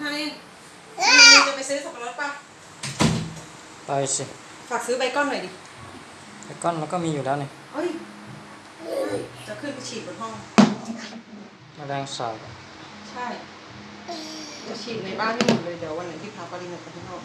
ทานนจะไปซื้อสับปะรดป่ะ ไปสิฝากซื้อใบก้อนหน่อยดิไอ้ก้อนแล้วก็มีอยู่แล้วนี่เฮ้ย จะขึ้นไปฉีดบนห้อง แมลงสาบใช่ จะฉีดในบ้านให้หมดเลยเดี๋ยววันไหนที่พาปรินออกไปข้างนอก